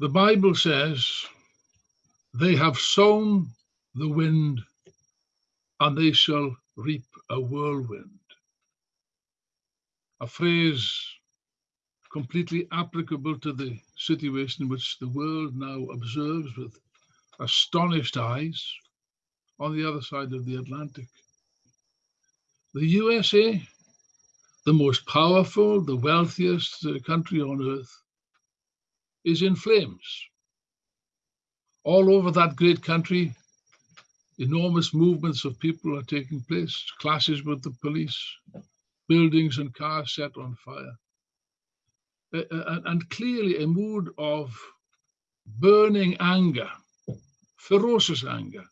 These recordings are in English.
The Bible says, they have sown the wind and they shall reap a whirlwind. A phrase completely applicable to the situation which the world now observes with astonished eyes on the other side of the Atlantic. The USA, the most powerful, the wealthiest country on earth, is in flames. All over that great country, enormous movements of people are taking place, clashes with the police, buildings and cars set on fire. And clearly a mood of burning anger, ferocious anger,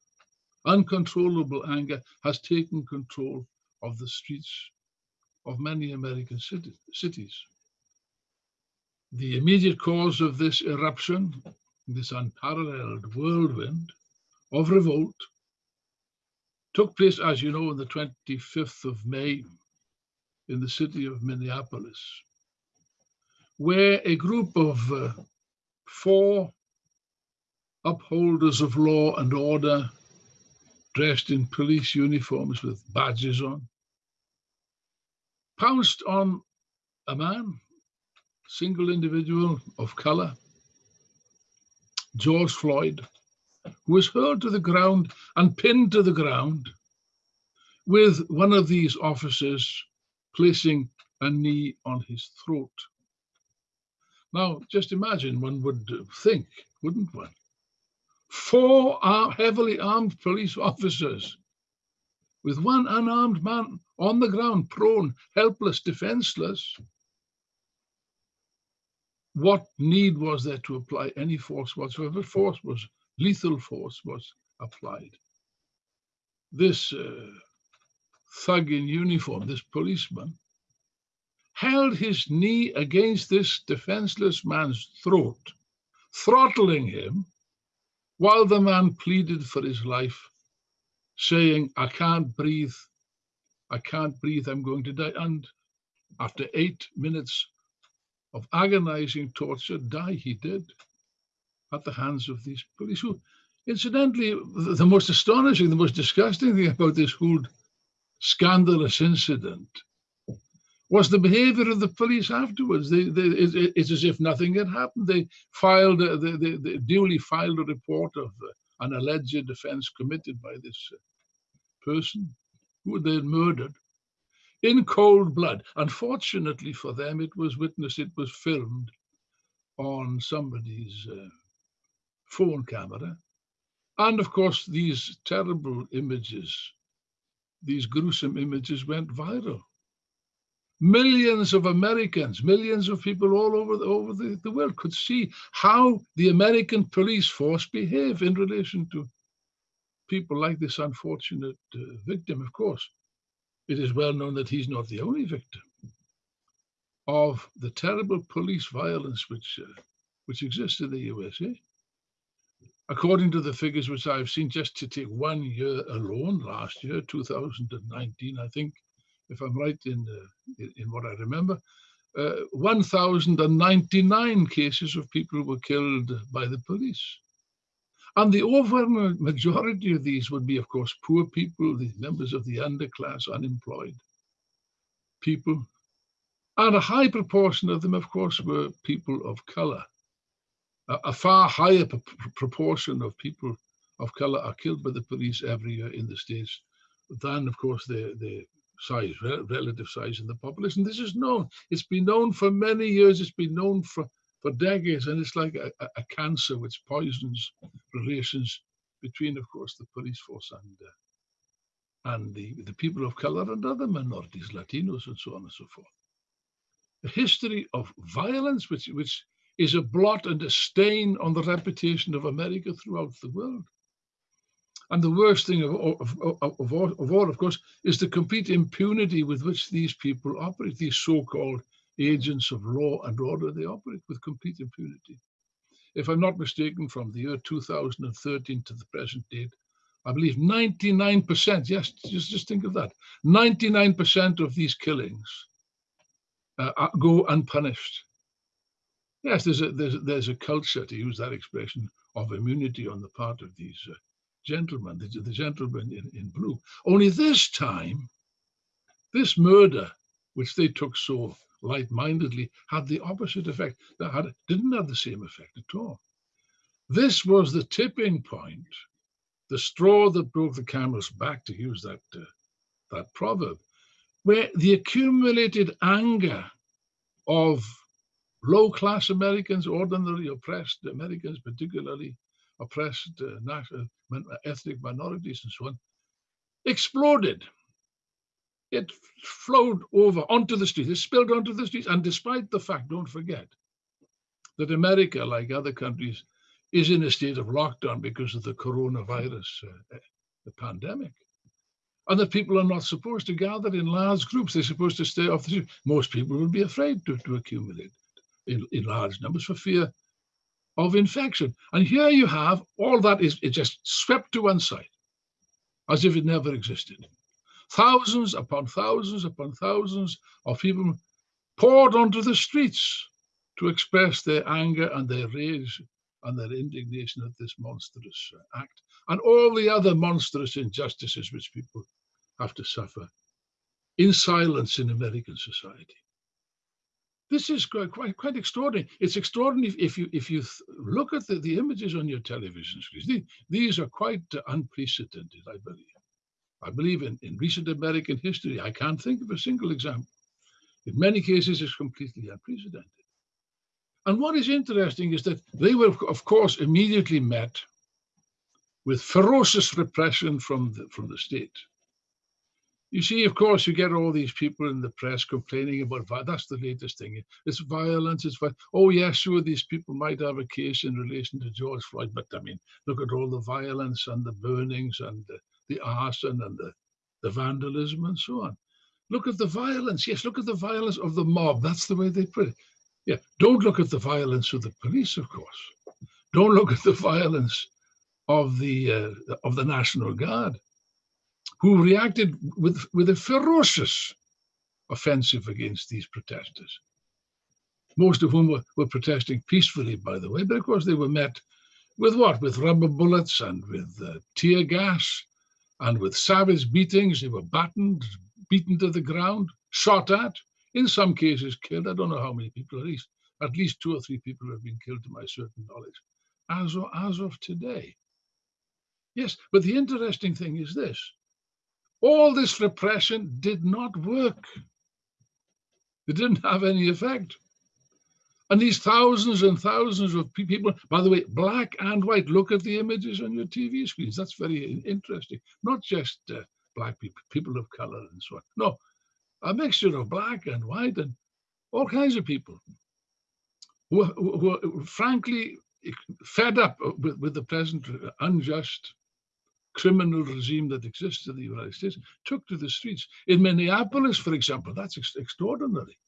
uncontrollable anger has taken control of the streets of many American cities. The immediate cause of this eruption, this unparalleled whirlwind of revolt, took place, as you know, on the 25th of May in the city of Minneapolis where a group of uh, four upholders of law and order dressed in police uniforms with badges on pounced on a man, single individual of color, George Floyd, who was hurled to the ground and pinned to the ground with one of these officers placing a knee on his throat. Now, just imagine one would think, wouldn't one? Four heavily armed police officers with one unarmed man on the ground, prone, helpless, defenseless. What need was there to apply any force whatsoever? Force was lethal force was applied. This uh, thug in uniform, this policeman, held his knee against this defenseless man's throat, throttling him, while the man pleaded for his life, saying, I can't breathe, I can't breathe, I'm going to die. And after eight minutes of agonizing torture, die he did at the hands of these police who, incidentally, the most astonishing, the most disgusting thing about this whole scandalous incident was the behavior of the police afterwards. They, they, it, it's as if nothing had happened. They filed, they, they, they, duly filed a report of uh, an alleged offense committed by this uh, person who they had murdered in cold blood. Unfortunately for them, it was witnessed, it was filmed on somebody's uh, phone camera. And of course, these terrible images, these gruesome images went viral millions of Americans, millions of people all over, the, over the, the world could see how the American police force behave in relation to people like this unfortunate uh, victim, of course. It is well known that he's not the only victim of the terrible police violence which, uh, which exists in the USA. According to the figures which I've seen, just to take one year alone, last year, 2019, I think, if I'm right in, uh, in what I remember, uh, 1,099 cases of people were killed by the police. And the overwhelming majority of these would be, of course, poor people, the members of the underclass, unemployed people. And a high proportion of them, of course, were people of color. A, a far higher proportion of people of color are killed by the police every year in the States than, of course, the, the size, relative size in the population. This is known. It's been known for many years. It's been known for, for decades, and it's like a, a cancer which poisons relations between, of course, the police force and uh, and the, the people of color and other minorities, Latinos, and so on and so forth. A history of violence, which which is a blot and a stain on the reputation of America throughout the world. And the worst thing of, of, of, of, all, of all, of course, is the complete impunity with which these people operate, these so-called agents of law and order, they operate with complete impunity. If I'm not mistaken, from the year 2013 to the present date, I believe 99%, yes, just, just think of that, 99% of these killings uh, go unpunished. Yes, there's a there's there's a culture to use that expression of immunity on the part of these uh, gentlemen, the, the gentlemen in, in blue. Only this time, this murder, which they took so light-mindedly, had the opposite effect. That had didn't have the same effect at all. This was the tipping point, the straw that broke the camel's back, to use that uh, that proverb, where the accumulated anger of low-class Americans, ordinary oppressed Americans, particularly oppressed uh, national, ethnic minorities and so on, exploded. It flowed over onto the streets, it spilled onto the streets. And despite the fact, don't forget, that America, like other countries, is in a state of lockdown because of the coronavirus uh, the pandemic. And that people are not supposed to gather in large groups. They're supposed to stay off the street. Most people would be afraid to, to accumulate in, in large numbers for fear of infection. And here you have all that is it just swept to one side, as if it never existed. Thousands upon thousands upon thousands of people poured onto the streets to express their anger and their rage and their indignation at this monstrous uh, act and all the other monstrous injustices which people have to suffer in silence in American society. This is quite, quite, quite extraordinary. It's extraordinary if you if you look at the, the images on your television screens. These, these are quite uh, unprecedented, I believe. I believe in, in recent American history, I can't think of a single example. In many cases, it's completely unprecedented. And what is interesting is that they were, of course, immediately met with ferocious repression from the, from the state. You see, of course, you get all these people in the press complaining about that's the latest thing. It's violence. It's oh yes, sure, these people might have a case in relation to George Floyd, but I mean, look at all the violence and the burnings and the, the arson and the, the vandalism and so on. Look at the violence. Yes, look at the violence of the mob. That's the way they put it. Yeah, don't look at the violence of the police, of course. Don't look at the violence of the uh, of the National Guard who reacted with, with a ferocious offensive against these protesters. Most of whom were, were protesting peacefully, by the way, but of course they were met with what? With rubber bullets and with uh, tear gas and with savage beatings. They were battened, beaten to the ground, shot at, in some cases killed. I don't know how many people, at least, at least two or three people have been killed to my certain knowledge, as of, as of today. Yes, but the interesting thing is this all this repression did not work. It didn't have any effect. And these thousands and thousands of people, by the way, black and white, look at the images on your TV screens. That's very interesting. Not just uh, black people, people of color and so on. No, a mixture of black and white and all kinds of people who, who, are frankly fed up with, with the present unjust criminal regime that exists in the United States took to the streets. In Minneapolis, for example, that's ex extraordinary.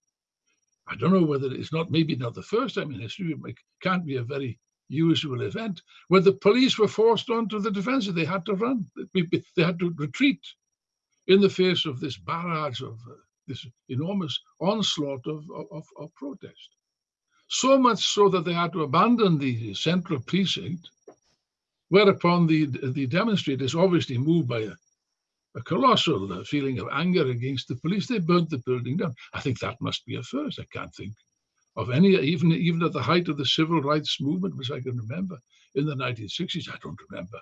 I don't know whether it's not, maybe not the first time in history, it can't be a very usual event, where the police were forced onto the defensive. They had to run, they had to retreat in the face of this barrage of uh, this enormous onslaught of, of, of protest. So much so that they had to abandon the central precinct Whereupon the, the demonstrators, obviously moved by a, a colossal uh, feeling of anger against the police, they burnt the building down. I think that must be a first. I can't think of any, even, even at the height of the civil rights movement, which I can remember in the 1960s, I don't remember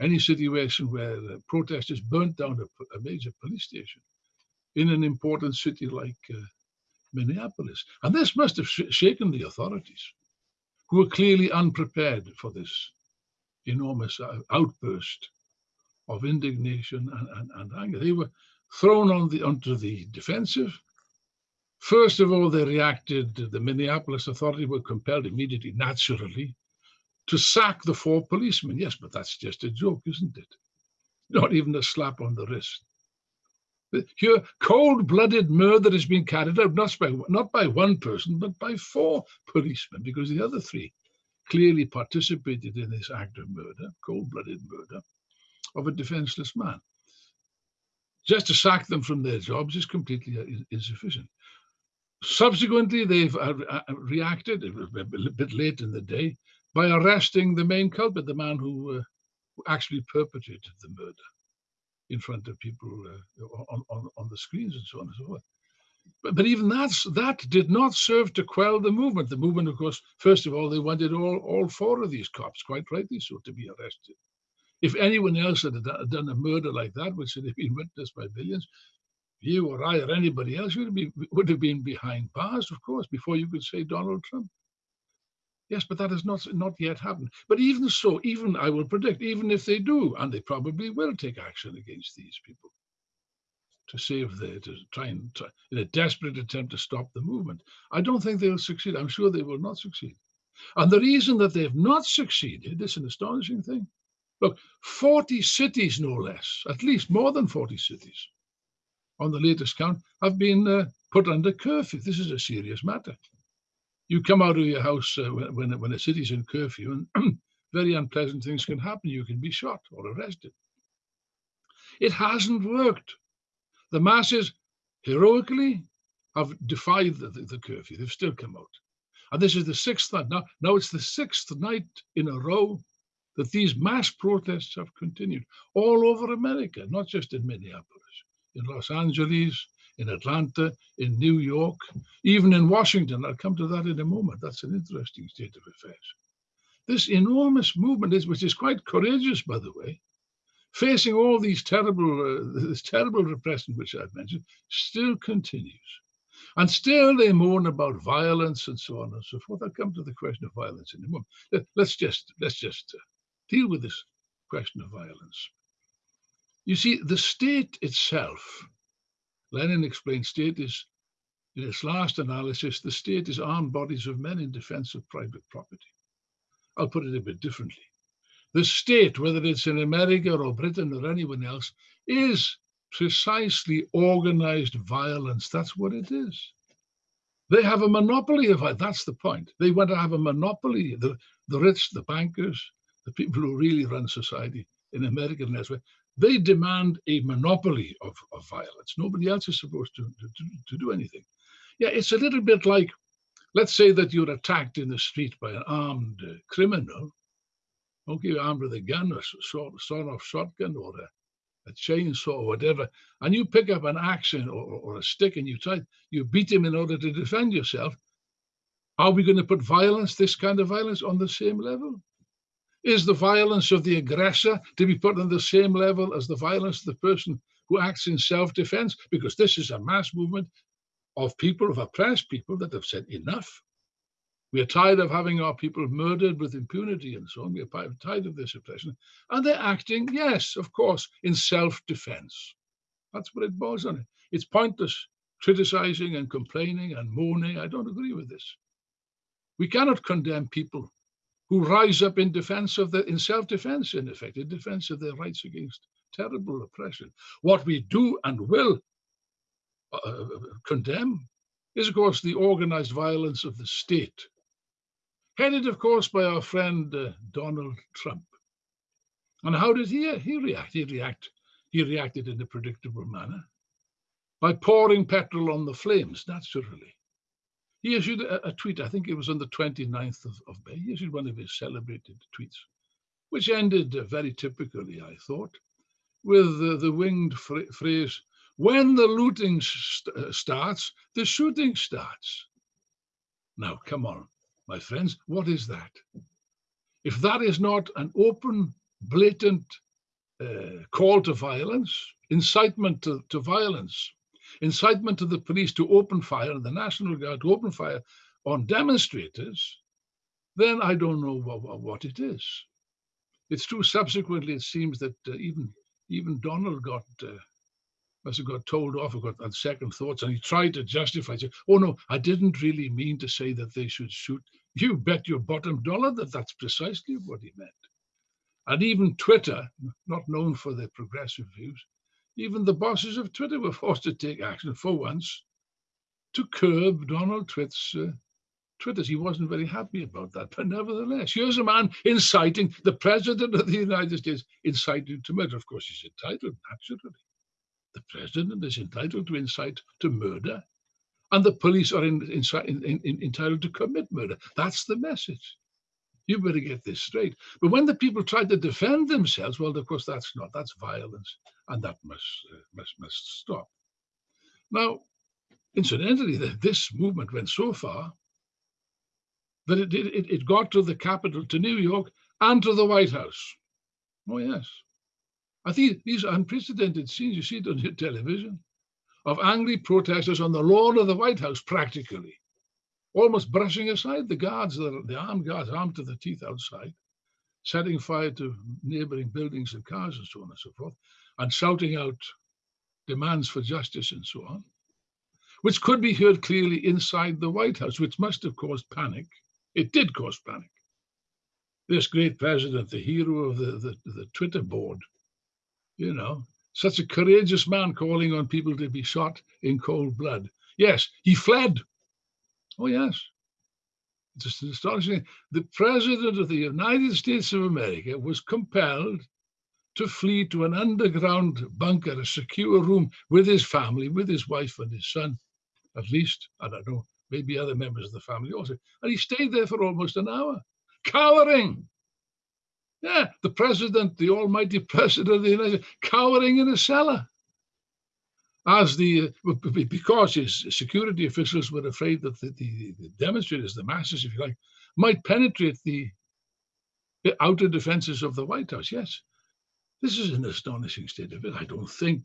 any situation where uh, protesters burnt down a, a, major police station in an important city like uh, Minneapolis. And this must have sh shaken the authorities, who were clearly unprepared for this enormous outburst of indignation and, and, and, anger. They were thrown on the onto the defensive. First of all, they reacted, the Minneapolis authority were compelled immediately, naturally, to sack the four policemen. Yes, but that's just a joke, isn't it? Not even a slap on the wrist. Here, cold-blooded murder is being carried out not by, not by one person, but by four policemen, because the other three clearly participated in this act of murder, cold-blooded murder, of a defenseless man. Just to sack them from their jobs is completely insufficient. Subsequently, they've uh, uh, reacted a bit late in the day by arresting the main culprit, the man who, uh, who actually perpetrated the murder in front of people uh, on, on, on the screens and so on and so forth. But, but even that's, that did not serve to quell the movement. The movement, of course, first of all, they wanted all, all four of these cops, quite rightly so, to be arrested. If anyone else had done a murder like that, which would have been witnessed by billions, you or I or anybody else would, be, would have been behind bars, of course, before you could say Donald Trump. Yes, but that has not, not yet happened. But even so, even I will predict, even if they do, and they probably will take action against these people to save the, to try and, try, in a desperate attempt to stop the movement, I don't think they'll succeed. I'm sure they will not succeed. And the reason that they've not succeeded is an astonishing thing. Look, 40 cities, no less, at least more than 40 cities, on the latest count, have been uh, put under curfew. This is a serious matter you come out of your house uh, when, when a city's in curfew and very unpleasant things can happen. You can be shot or arrested. It hasn't worked. The masses heroically have defied the, the, the, curfew. They've still come out. And this is the sixth night. Now, now it's the sixth night in a row that these mass protests have continued all over America, not just in Minneapolis, in Los Angeles, in Atlanta, in New York, even in Washington. I'll come to that in a moment. That's an interesting state of affairs. This enormous movement, is, which is quite courageous, by the way, facing all these terrible, uh, this terrible repression which I've mentioned, still continues. And still they moan about violence and so on and so forth. I'll come to the question of violence in a moment. Let, us just, let's just uh, deal with this question of violence. You see, the state itself Lenin explained state is, in its last analysis, the state is armed bodies of men in defense of private property. I'll put it a bit differently. The state, whether it's in America or Britain or anyone else, is precisely organized violence. That's what it is. They have a monopoly of. That's the point. They want to have a monopoly. The, the rich, the bankers, the people who really run society in America and elsewhere, they demand a monopoly of, of violence. Nobody else is supposed to, to, to do anything. Yeah, it's a little bit like, let's say that you're attacked in the street by an armed criminal, okay, armed with a gun, a sort, sort of shotgun or a, a chainsaw or whatever, and you pick up an axe or, or a stick and you try, you beat him in order to defend yourself. Are we going to put violence, this kind of violence, on the same level? Is the violence of the aggressor to be put on the same level as the violence of the person who acts in self-defense? Because this is a mass movement of people, of oppressed people that have said enough. We are tired of having our people murdered with impunity and so on. We are tired of this oppression. And they're acting, yes, of course, in self-defense. That's what it boils on. It's pointless criticizing and complaining and moaning. I don't agree with this. We cannot condemn people who rise up in defense of the, in self-defense, in effect, in defense of their rights against terrible oppression. What we do and will uh, uh, condemn is, of course, the organized violence of the state, headed, of course, by our friend uh, Donald Trump. And how did he, he react? He react, he reacted in a predictable manner by pouring petrol on the flames, naturally. He issued a, a, tweet, I think it was on the 29th of, of, May, he issued one of his celebrated tweets, which ended very typically, I thought, with uh, the winged phrase, when the looting st uh, starts, the shooting starts. Now, come on, my friends, what is that? If that is not an open, blatant uh, call to violence, incitement to, to violence, incitement to the police to open fire the National Guard to open fire on demonstrators, then I don't know what, what it is. It's true. Subsequently, it seems that uh, even even Donald got uh, must have got told off or got on second thoughts, and he tried to justify. Say, "Oh no, I didn't really mean to say that they should shoot." You bet your bottom dollar that that's precisely what he meant. And even Twitter, not known for their progressive views, even the bosses of Twitter were forced to take action for once to curb Donald Twitt's uh, Twitters. He wasn't very happy about that, but nevertheless, here's a man inciting the president of the United States, inciting to murder. Of course, he's entitled, naturally. The president is entitled to incite to murder. and the police are in, in, in, entitled to commit murder. That's the message. You better get this straight. But when the people try to defend themselves, well, of course, that's not. That's violence, and that must uh, must must stop. Now, incidentally, this movement went so far that it, it, it got to the capital, to New York, and to the White House. Oh, yes. I think these unprecedented scenes, you see it on your television, of angry protesters on the lawn of the White House, practically, almost brushing aside the guards, the, the armed guards, armed to the teeth outside, setting fire to neighboring buildings and cars and so on and so forth, and shouting out demands for justice and so on, which could be heard clearly inside the White House, which must have caused panic. It did cause panic. This great president, the hero of the, the, the Twitter board, you know, such a courageous man calling on people to be shot in cold blood. Yes, he fled. Oh, yes. It's astonishing. The president of the United States of America was compelled to flee to an underground bunker, a secure room with his family, with his wife and his son, at least, I don't know, maybe other members of the family also. And he stayed there for almost an hour, cowering. Yeah, the president, the almighty president of the United States, cowering in a cellar. As the, because his security officials were afraid that the, the, the demonstrators, the masses, if you like, might penetrate the outer defenses of the White House. Yes, this is an astonishing state of it. I don't think,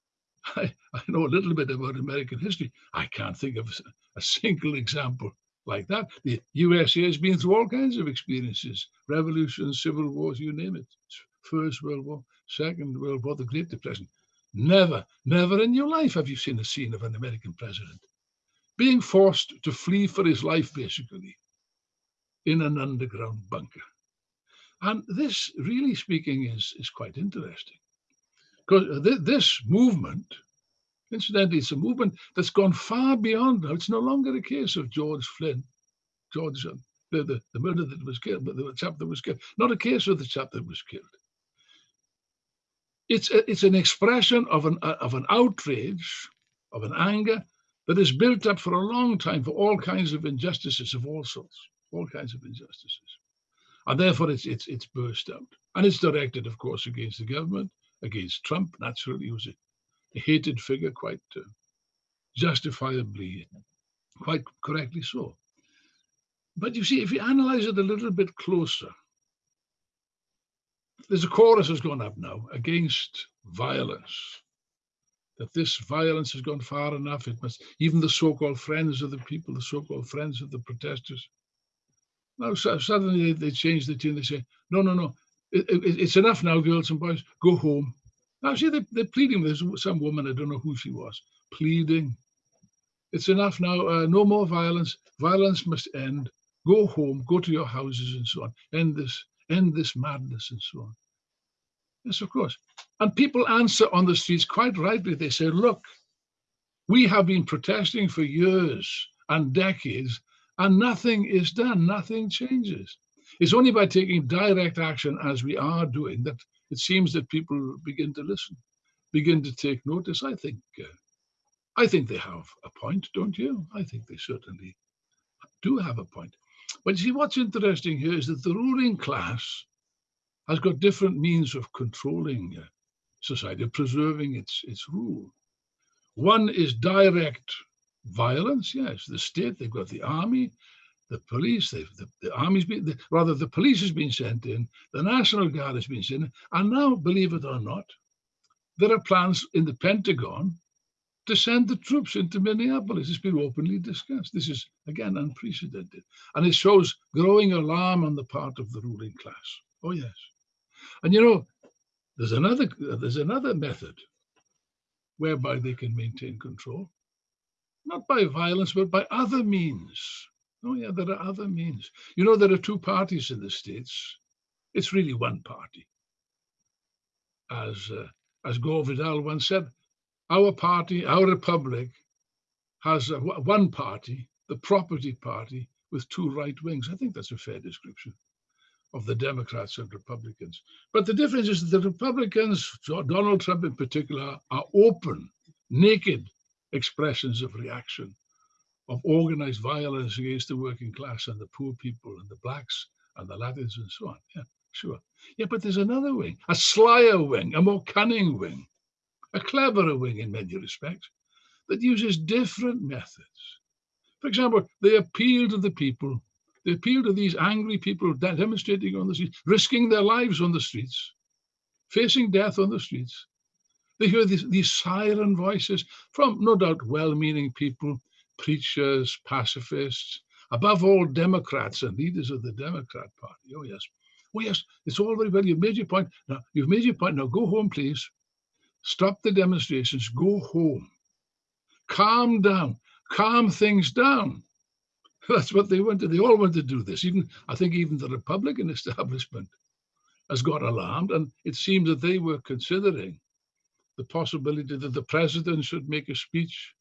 I, I know a little bit about American history. I can't think of a single example like that. The USA has been through all kinds of experiences, revolutions, civil wars, you name it. First World War, Second World War, the Great Depression. Never, never in your life have you seen a scene of an American president being forced to flee for his life, basically, in an underground bunker. And this, really speaking, is, is quite interesting. Because th this movement, incidentally, it's a movement that's gone far beyond. It's no longer a case of George Flynn, George, uh, the, the, the murder that was killed, but the chap that was killed. Not a case of the chap that was killed. It's, a, it's an expression of an, uh, of an outrage, of an anger that is built up for a long time for all kinds of injustices of all sorts, all kinds of injustices and therefore it's it's it's burst out. And it's directed, of course, against the government, against Trump. Naturally, a, a hated figure, quite uh, justifiably, quite correctly so. But you see, if you analyze it a little bit closer, there's a chorus has gone up now against violence. That this violence has gone far enough. It must even the so-called friends of the people, the so-called friends of the protesters, now so suddenly they, they change the tune. They say, no, no, no, it, it, it's enough now, girls and boys, go home. Now see, they, they're pleading with some woman, I don't know who she was, pleading. It's enough now, uh, no more violence. Violence must end. Go home, go to your houses and so on. End this, end this madness and so on. Yes, of course. And people answer on the streets quite rightly. They say, look, we have been protesting for years and decades and nothing is done, nothing changes. It's only by taking direct action as we are doing that it seems that people begin to listen, begin to take notice. I think, uh, I think they have a point, don't you? I think they certainly do have a point. But you see, what's interesting here is that the ruling class has got different means of controlling uh, society, of preserving its, its rule. One is direct violence, yes. The state, they've got the army, the police, they've, the, the army's been, the, rather the police has been sent in, the National Guard has been sent in, and now, believe it or not, there are plans in the Pentagon to send the troops into Minneapolis. It's been openly discussed. This is, again, unprecedented. And it shows growing alarm on the part of the ruling class. Oh, yes. And you know, there's another, there's another method whereby they can maintain control not by violence, but by other means. Oh yeah, there are other means. You know, there are two parties in the States. It's really one party. As, uh, as Gore Vidal once said, our party, our republic, has uh, one party, the property party, with two right wings. I think that's a fair description of the Democrats and Republicans. But the difference is that the Republicans, Donald Trump in particular, are open, naked expressions of reaction of organized violence against the working class and the poor people and the blacks and the Latins and so on. Yeah, sure. Yeah, but there's another wing, a slyer wing, a more cunning wing, a cleverer wing in many respects, that uses different methods. For example, they appeal to the people. They appeal to these angry people demonstrating on the streets, risking their lives on the streets, facing death on the streets. They hear these, these siren voices from, no doubt, well-meaning people, preachers, pacifists, above all, Democrats and leaders of the Democrat Party. Oh, yes. Oh, yes, it's all very well. You've made your point. Now, you've made your point. Now, go home, please. Stop the demonstrations. Go home. Calm down. Calm things down. That's what they wanted. They all want to do this. Even I think even the Republican establishment has got alarmed, and it seems that they were considering the possibility that the president should make a speech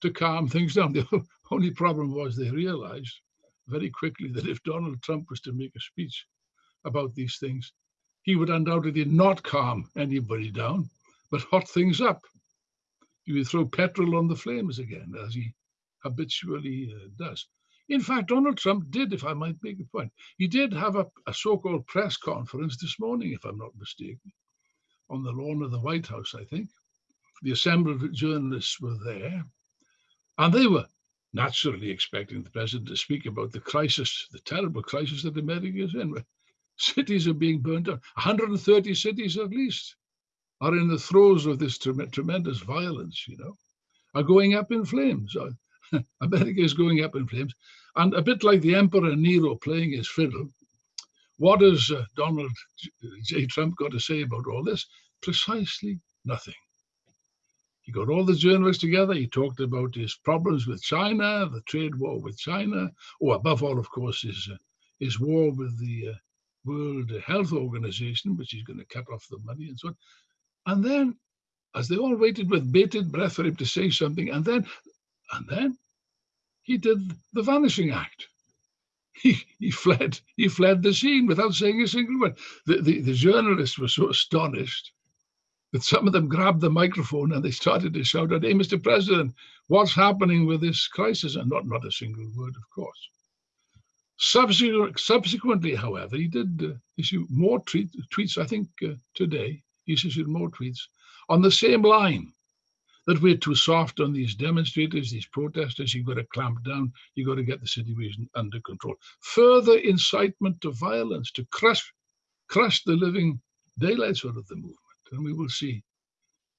to calm things down. The only problem was they realized very quickly that if Donald Trump was to make a speech about these things, he would undoubtedly not calm anybody down, but hot things up. He would throw petrol on the flames again, as he habitually uh, does. In fact, Donald Trump did, if I might make a point, he did have a, a so-called press conference this morning, if I'm not mistaken, on the lawn of the White House, I think. The assembled journalists were there. And they were naturally expecting the president to speak about the crisis, the terrible crisis that America is in. Cities are being burned down. 130 cities at least are in the throes of this tremendous violence, you know, are going up in flames. America is going up in flames. And a bit like the Emperor Nero playing his fiddle, what has uh, Donald J. Trump got to say about all this? Precisely nothing. He got all the journalists together. He talked about his problems with China, the trade war with China, or above all, of course, his, uh, his war with the uh, World Health Organization, which he's going to cut off the money and so on. And then, as they all waited with bated breath for him to say something, and then, and then he did the vanishing act. He, fled, he fled the scene without saying a single word. The, the, the journalists were so astonished that some of them grabbed the microphone and they started to shout out, hey, Mr. President, what's happening with this crisis? And not, not a single word, of course. subsequently, however, he did uh, issue more tweet, tweets, I think uh, today, he issued more tweets on the same line that we're too soft on these demonstrators, these protesters, you've got to clamp down, you've got to get the situation under control. Further incitement to violence, to crush, crush the living daylights out of the movement and we will see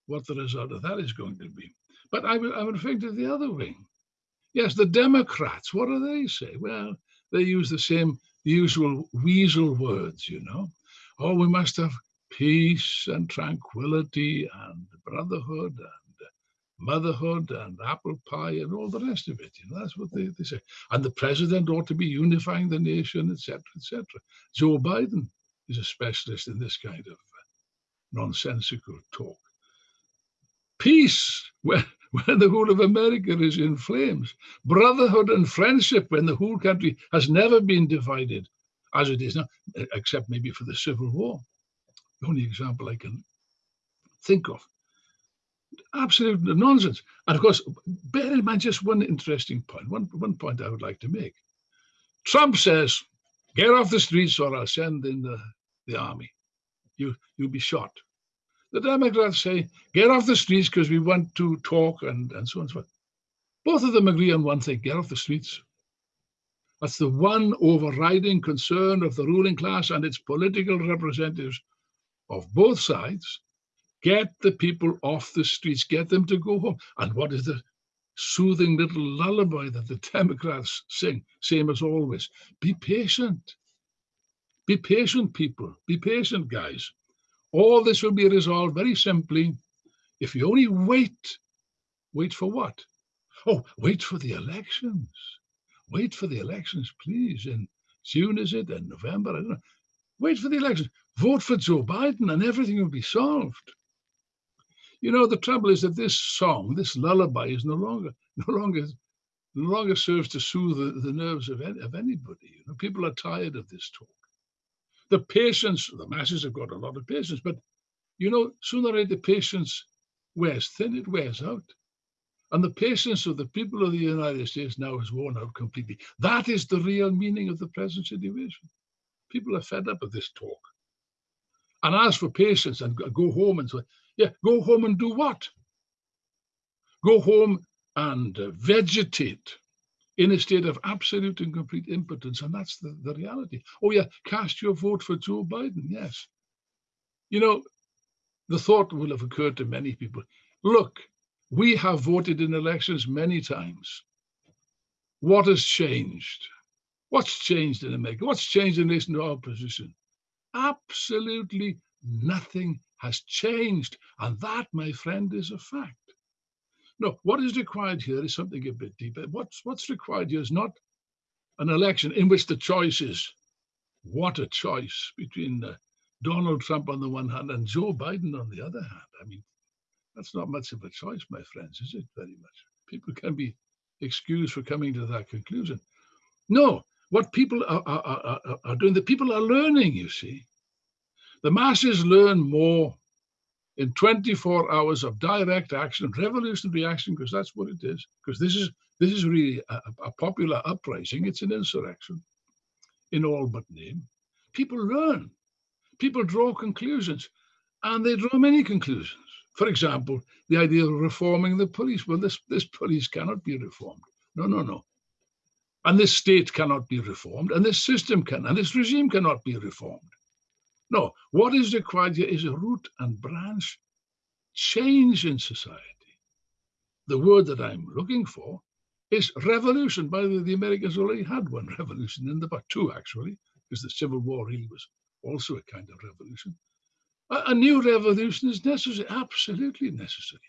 what the result of that is going to be. But I, I'm referring to the other wing. Yes, the Democrats, what do they say? Well, they use the same usual weasel words, you know. Oh, we must have peace and tranquility and brotherhood and motherhood and apple pie and all the rest of it. You know, that's what they, they say. And the president ought to be unifying the nation, etc., etc. Joe Biden is a specialist in this kind of uh, nonsensical talk. Peace when, when the whole of America is in flames. Brotherhood and friendship when the whole country has never been divided as it is now, except maybe for the Civil War. The only example I can think of. Absolute nonsense. And of course, bear in mind just one interesting point, one, one point I would like to make. Trump says, get off the streets or I'll send in the, the army you, you'll be shot. The Democrats say, get off the streets because we want to talk and, and so on and so forth. Both of them agree on one thing, get off the streets. That's the one overriding concern of the ruling class and its political representatives of both sides. Get the people off the streets, get them to go home. And what is the soothing little lullaby that the Democrats sing, same as always? Be patient. Be patient, people. Be patient, guys. All this will be resolved very simply if you only wait. Wait for what? Oh, wait for the elections. Wait for the elections, please. In June, is it? In November? I don't know. Wait for the elections. Vote for Joe Biden and everything will be solved. You know, the trouble is that this song, this lullaby is no longer, no longer, no longer serves to soothe the, the nerves of, of anybody. You know, people are tired of this talk the patience, the masses have got a lot of patience, but you know, sooner or later patience wears thin, it wears out. And the patience of the people of the United States now is worn out completely. That is the real meaning of the present situation. People are fed up with this talk. And as for patience and go home and so, yeah, go home and do what? Go home and vegetate in a state of absolute and complete impotence. And that's the, the reality. Oh, yeah, cast your vote for Joe Biden. Yes. You know, the thought will have occurred to many people look, we have voted in elections many times. What has changed? What's changed in America? What's changed in relation to our position? Absolutely nothing has changed. And that, my friend, is a fact. No, what is required here is something a bit deeper. What's, what's required here is not an election in which the choice is what a choice between uh, Donald Trump on the one hand and Joe Biden on the other hand. I mean, that's not much of a choice, my friends, is it? Very much. People can be excused for coming to that conclusion. No, what people are, are, are, are doing, the people are learning, you see. The masses learn more in 24 hours of direct action, revolutionary action, because that's what it is. Because this is this is really a, a, popular uprising. It's an insurrection in all but name. People learn. People draw conclusions, and they draw many conclusions. For example, the idea of reforming the police. Well, this, this police cannot be reformed. No, no, no. And this state cannot be reformed, and this system can, and this regime cannot be reformed. No, what is required here is a root and branch change in society. The word that I'm looking for is revolution. By the way, the Americans already had one revolution in the, but two actually, because the Civil War really was also a kind of revolution. A, new revolution is necessary, absolutely necessary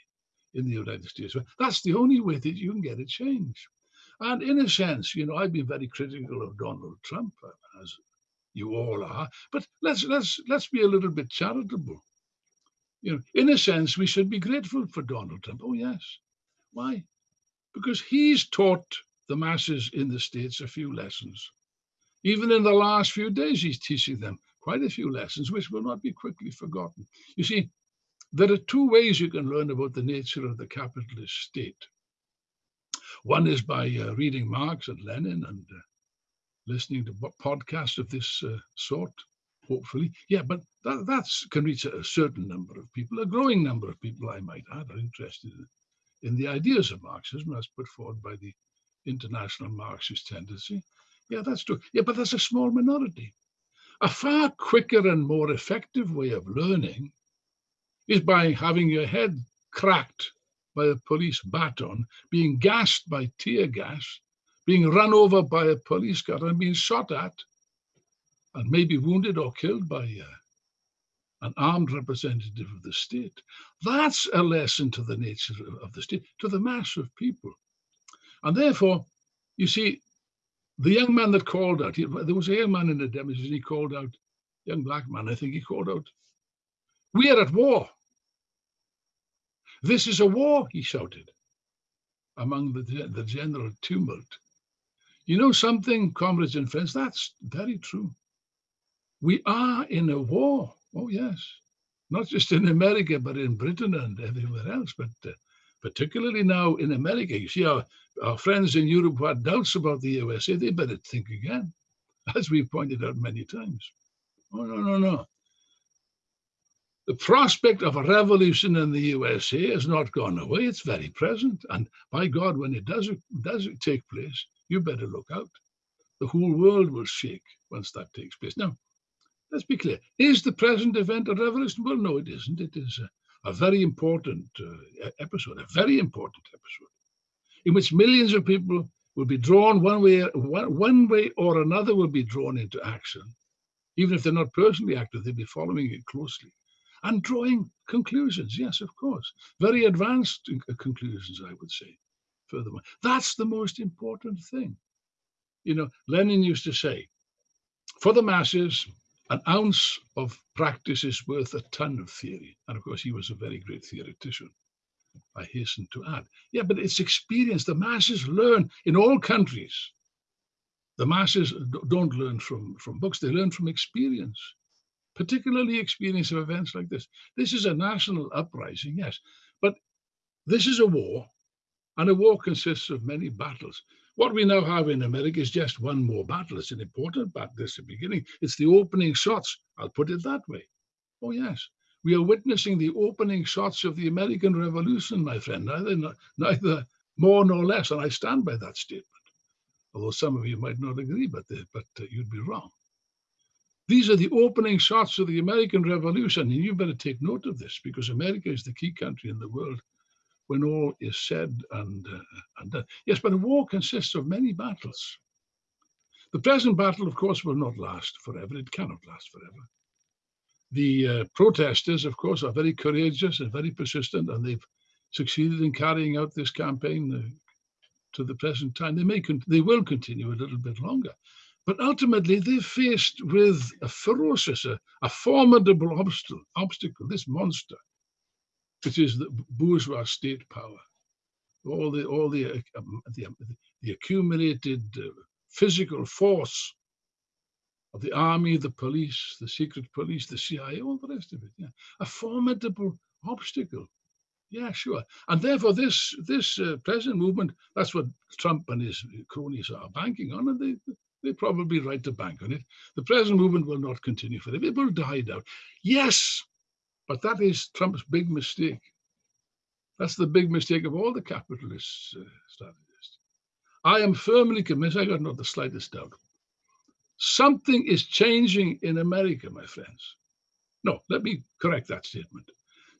in the United States. That's the only way that you can get a change. And in a sense, you know, I've been very critical of Donald Trump, uh, as you all are. But let's let's let's be a little bit charitable. You know, in a sense, we should be grateful for Donald Trump. Oh yes, why? Because he's taught the masses in the states a few lessons. Even in the last few days, he's teaching them quite a few lessons which will not be quickly forgotten. You see, there are two ways you can learn about the nature of the capitalist state. One is by uh, reading Marx and Lenin and uh, listening to podcasts of this uh, sort, hopefully. Yeah, but that that's, can reach a, certain number of people, a growing number of people, I might add, are interested in, in the ideas of Marxism as put forward by the international Marxist tendency. Yeah, that's true. Yeah, but that's a small minority. A far quicker and more effective way of learning is by having your head cracked by a police baton, being gassed by tear gas, being run over by a police car and being shot at, and maybe wounded or killed by uh, an armed representative of the state. That's a lesson to the nature of the state, to the mass of people. And therefore, you see, the young man that called out, he, there was a young man in the demonstration, he called out, young black man, I think he called out, we are at war. This is a war, he shouted among the, the general tumult. You know something, comrades and friends, that's very true. We are in a war. Oh, yes. Not just in America, but in Britain and everywhere else. But uh, particularly now in America. You see, our, our friends in Europe who had doubts about the USA, they better think again, as we've pointed out many times. Oh, no, no, no. The prospect of a revolution in the USA has not gone away. It's very present. And by God, when it does, does take place, you better look out. The whole world will shake once that takes place. Now, let's be clear. Is the present event a revolution? Well, no, it isn't. It is a, a very important uh, episode, a very important episode, in which millions of people will be drawn one way, one, one way or another will be drawn into action. Even if they're not personally active, they'll be following it closely and drawing conclusions. Yes, of course. Very advanced uh, conclusions, I would say, furthermore. That's the most important thing. You know, Lenin used to say, for the masses, an ounce of practice is worth a ton of theory. And of course, he was a very great theoretician. I hasten to add. Yeah, but it's experience. The masses learn in all countries. The masses don't learn from, from books, they learn from experience, particularly experience of events like this. This is a national uprising, yes, but this is a war And a war consists of many battles. What we now have in America is just one more battle. It's an important battle. It's the beginning. It's the opening shots. I'll put it that way. Oh, yes. We are witnessing the opening shots of the American Revolution, my friend, neither, neither more nor less. And I stand by that statement. Although some of you might not agree, but, the, but uh, you'd be wrong. These are the opening shots of the American Revolution. And you better take note of this because America is the key country in the world when all is said and, uh, and done. Yes, but a war consists of many battles. The present battle, of course, will not last forever. It cannot last forever. The uh, protesters, of course, are very courageous and very persistent, and they've succeeded in carrying out this campaign uh, to the present time. They may they will continue a little bit longer, but ultimately they're faced with a ferocious, a, a formidable obstacle, obstacle, this monster, which is the bourgeois state power. All the all the uh, um, the, um, the, accumulated uh, physical force of the army, the police, the secret police, the CIA, all the rest of it. Yeah, a formidable obstacle. Yeah, sure. And therefore, this this uh, present movement, that's what Trump and his cronies are banking on, and they they probably right to bank on it. The present movement will not continue for forever. It will die down. Yes, but that is Trump's big mistake. That's the big mistake of all the capitalist uh, strategists. I am firmly convinced, I got not the slightest doubt. Something is changing in America, my friends. No, let me correct that statement.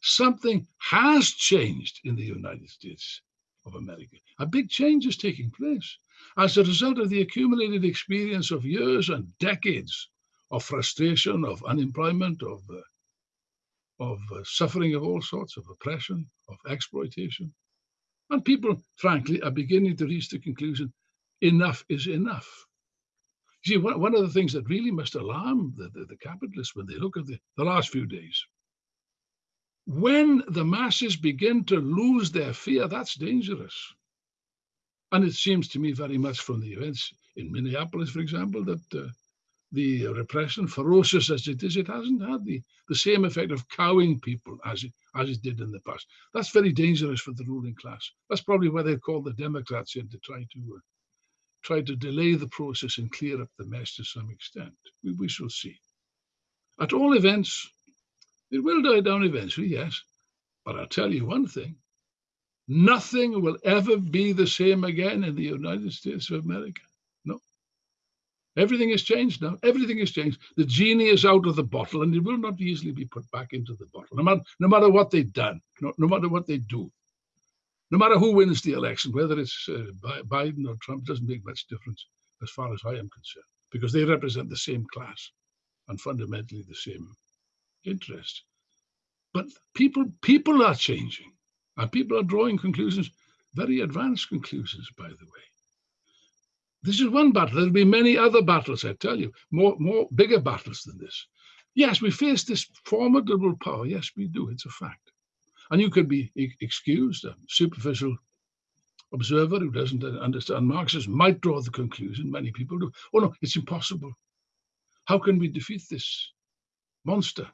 Something has changed in the United States of America. A big change is taking place as a result of the accumulated experience of years and decades of frustration, of unemployment, of uh, of uh, suffering of all sorts, of oppression, of exploitation. And people, frankly, are beginning to reach the conclusion enough is enough. See, one, one of the things that really must alarm the, the, the capitalists when they look at the, the last few days, when the masses begin to lose their fear, that's dangerous. And it seems to me very much from the events in Minneapolis, for example, that uh, the repression, ferocious as it is, it hasn't had the, the same effect of cowing people as it, as it did in the past. That's very dangerous for the ruling class. That's probably why they called the Democrats in to try to uh, try to delay the process and clear up the mess to some extent. We, we shall see. At all events, it will die down eventually, yes. But I'll tell you one thing, nothing will ever be the same again in the United States of America. Everything has changed now. Everything has changed. The genie is out of the bottle and it will not easily be put back into the bottle, no matter, no matter what they've done, no, no matter what they do. No matter who wins the election, whether it's uh, Biden or Trump, doesn't make much difference as far as I am concerned, because they represent the same class and fundamentally the same interest. But people, people are changing, and people are drawing conclusions, very advanced conclusions, by the way. This is one battle. There'll be many other battles, I tell you, more, more bigger battles than this. Yes, we face this formidable power. Yes, we do. It's a fact. And you could be excused. A superficial observer who doesn't understand Marxism might draw the conclusion, many people do, oh no, it's impossible. How can we defeat this monster?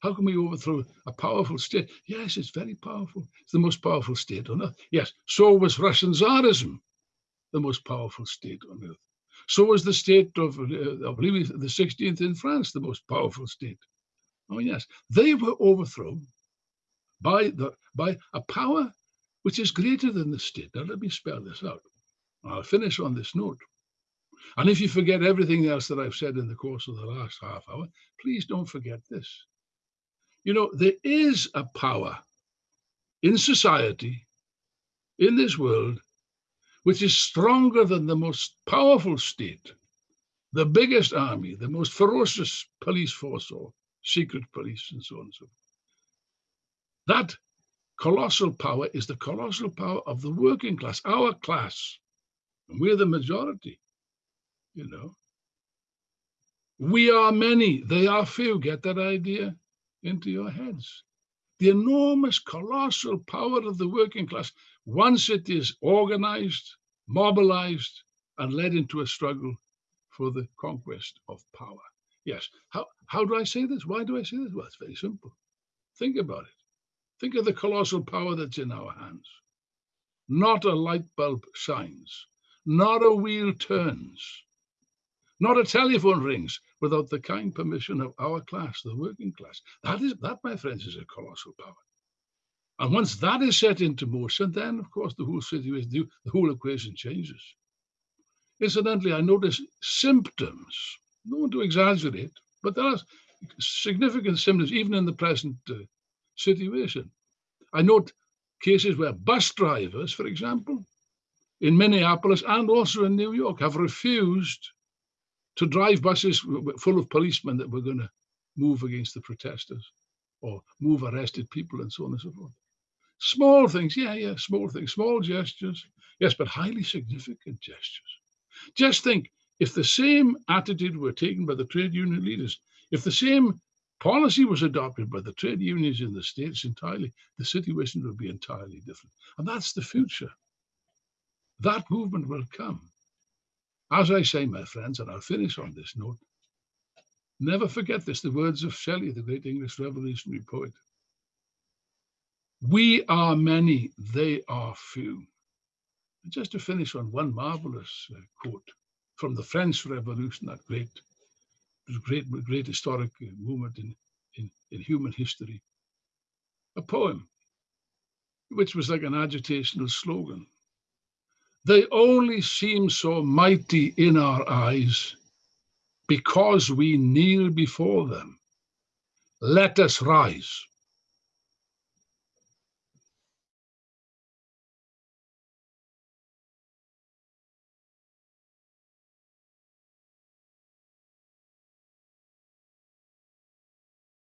How can we overthrow a powerful state? Yes, it's very powerful. It's the most powerful state on earth. Yes, so was Russian Tsarism the most powerful state on earth. So was the state of, uh, Louis, the 16th in France, the most powerful state. Oh, yes. They were overthrown by, the, by a power which is greater than the state. Now, let me spell this out. I'll finish on this note. And if you forget everything else that I've said in the course of the last half hour, please don't forget this. You know, there is a power in society, in this world, which is stronger than the most powerful state, the biggest army, the most ferocious police force or secret police, and so on and so forth. That colossal power is the colossal power of the working class, our class. And we're the majority, you know. We are many, they are few. Get that idea into your heads. The enormous, colossal power of the working class once it is organized, mobilized, and led into a struggle for the conquest of power. Yes. How, how do I say this? Why do I say this? Well, it's very simple. Think about it. Think of the colossal power that's in our hands. not a light bulb shines, not a wheel turns, not a telephone rings without the kind permission of our class, the working class. That is that, my friends, is a colossal power. And once that is set into motion, then of course the whole situation, the whole equation changes. Incidentally, I notice symptoms, no one to exaggerate, but there are significant symptoms even in the present uh, situation. I note cases where bus drivers, for example, in Minneapolis and also in New York, have refused to drive buses full of policemen that were going to move against the protesters or move arrested people and so on and so forth. Small things, yeah, yeah, small things, small gestures, yes, but highly significant gestures. Just think if the same attitude were taken by the trade union leaders, if the same policy was adopted by the trade unions in the States entirely, the situation would be entirely different. And that's the future. That movement will come. As I say, my friends, and I'll finish on this note, never forget this, the words of Shelley, the great English revolutionary poet. We are many, they are few. And just to finish on one marvelous uh, quote from the French Revolution, that great, great, great historic uh, movement in, in, in human history, a poem which was like an agitational slogan. They only seem so mighty in our eyes because we kneel before them. Let us rise